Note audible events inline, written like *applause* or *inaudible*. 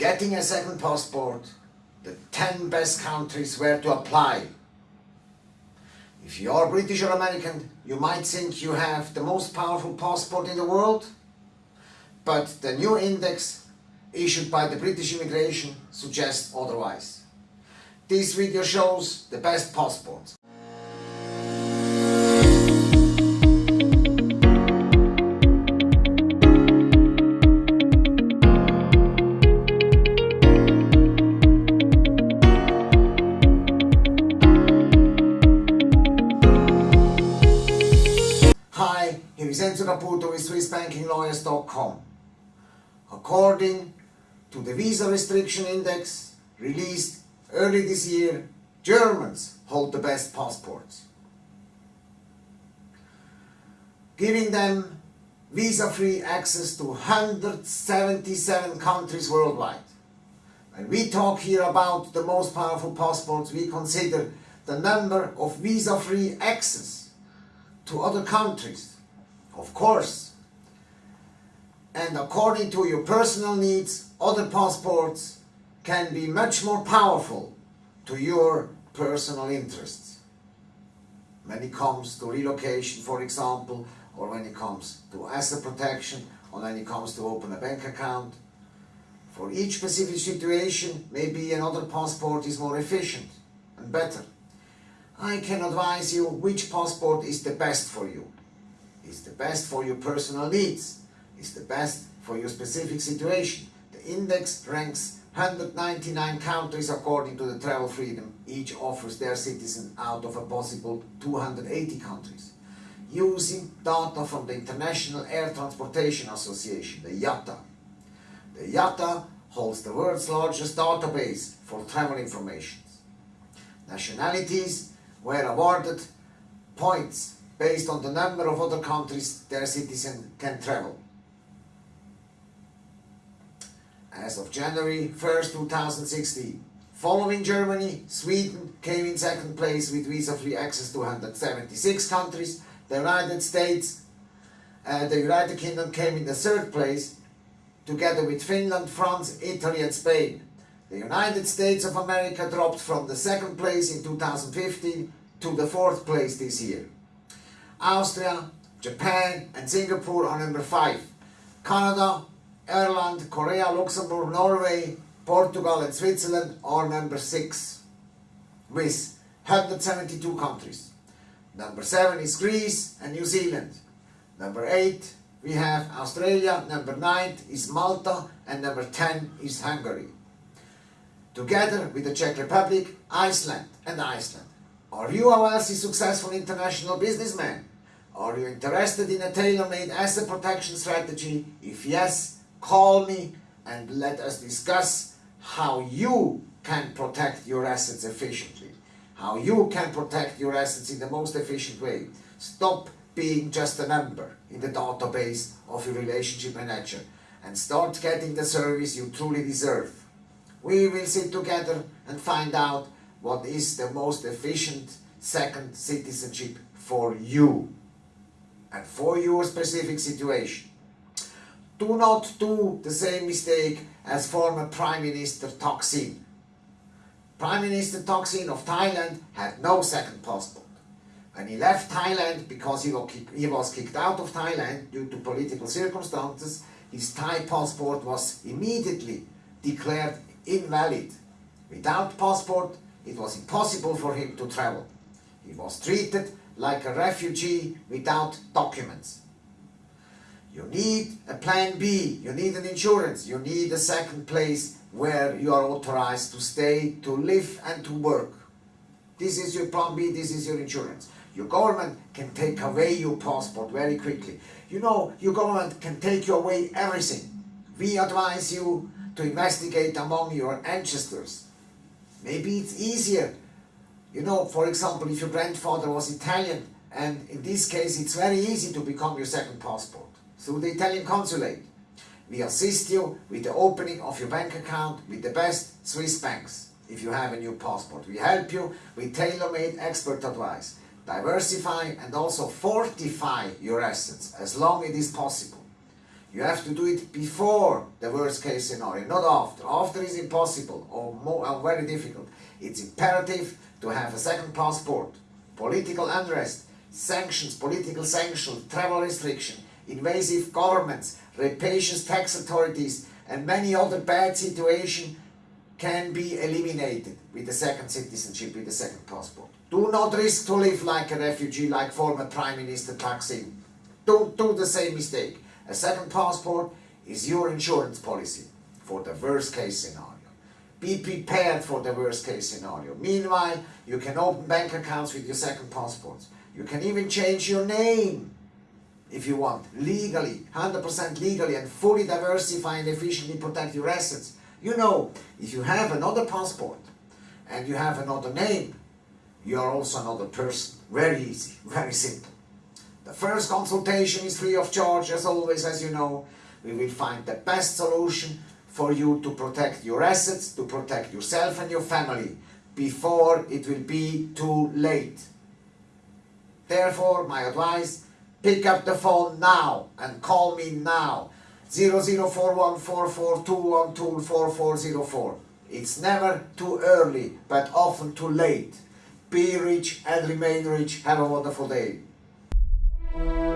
getting a second passport, the 10 best countries where to apply. If you are British or American, you might think you have the most powerful passport in the world, but the new index issued by the British immigration suggests otherwise. This video shows the best passports. Here is Enzo Caputo with SwissBankingLawyers.com. According to the Visa Restriction Index released early this year, Germans hold the best passports. Giving them visa-free access to 177 countries worldwide. When we talk here about the most powerful passports, we consider the number of visa-free access to other countries, of course. And according to your personal needs, other passports can be much more powerful to your personal interests. When it comes to relocation, for example, or when it comes to asset protection, or when it comes to open a bank account. For each specific situation, maybe another passport is more efficient and better. I can advise you which passport is the best for you. Best for your personal needs. Is the best for your specific situation. The index ranks 199 countries according to the travel freedom each offers their citizen out of a possible 280 countries. Using data from the International Air Transportation Association, the IATA. The IATA holds the world's largest database for travel information. Nationalities were awarded points based on the number of other countries their citizens can travel. As of January 1st, 2016, following Germany, Sweden came in second place with visa-free access to 176 countries, the United States, uh, the United Kingdom came in the third place, together with Finland, France, Italy and Spain. The United States of America dropped from the second place in 2015 to the fourth place this year. Austria, Japan and Singapore are number 5. Canada, Ireland, Korea, Luxembourg, Norway, Portugal and Switzerland are number 6 with 172 countries. Number 7 is Greece and New Zealand. Number 8 we have Australia, number 9 is Malta and number 10 is Hungary together with the Czech Republic, Iceland and Iceland. Are you a wealthy, successful international businessman? Are you interested in a tailor-made asset protection strategy? If yes, call me and let us discuss how you can protect your assets efficiently. How you can protect your assets in the most efficient way. Stop being just a number in the database of your relationship manager and start getting the service you truly deserve. We will sit together and find out what is the most efficient second citizenship for you and for your specific situation. Do not do the same mistake as former Prime Minister Thaksin. Prime Minister Thaksin of Thailand had no second passport. When he left Thailand because he was kicked out of Thailand due to political circumstances, his Thai passport was immediately declared invalid. Without passport, it was impossible for him to travel. He was treated like a refugee without documents. You need a plan B, you need an insurance, you need a second place where you are authorized to stay, to live and to work. This is your plan B, this is your insurance. Your government can take away your passport very quickly. You know, your government can take away everything. We advise you to investigate among your ancestors. Maybe it's easier. You know, for example, if your grandfather was Italian, and in this case it's very easy to become your second passport through the Italian consulate. We assist you with the opening of your bank account with the best Swiss banks if you have a new passport. We help you with tailor-made expert advice. Diversify and also fortify your assets as long as it is possible. You have to do it before the worst case scenario, not after. After is impossible or, more, or very difficult. It's imperative to have a second passport. Political unrest, sanctions, political sanctions, travel restriction, invasive governments, rapacious tax authorities, and many other bad situations can be eliminated with the second citizenship, with the second passport. Do not risk to live like a refugee, like former Prime Minister Thaksin. Don't do the same mistake. A second passport is your insurance policy for the worst case scenario. Be prepared for the worst case scenario. Meanwhile, you can open bank accounts with your second passports. You can even change your name if you want, legally, 100% legally and fully diversify and efficiently protect your assets. You know, if you have another passport and you have another name, you are also another person. Very easy, *laughs* very simple. The first consultation is free of charge, as always, as you know. We will find the best solution for you to protect your assets, to protect yourself and your family before it will be too late. Therefore, my advice, pick up the phone now and call me now. 00414421244404. It's never too early, but often too late. Be rich and remain rich. Have a wonderful day. Thank you.